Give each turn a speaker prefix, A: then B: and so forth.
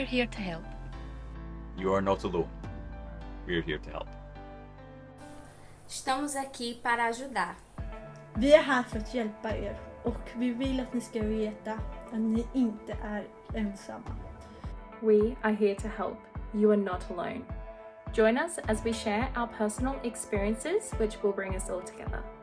A: we're here to help.
B: You are not alone. We're here to help.
C: Estamos aqui para ajudar.
D: Vi är här för att hjälpa er och vi vill att ni ska veta att ni inte är ensamma.
E: We are here to help. You are not alone. Join us as we share our personal experiences which will bring us all together.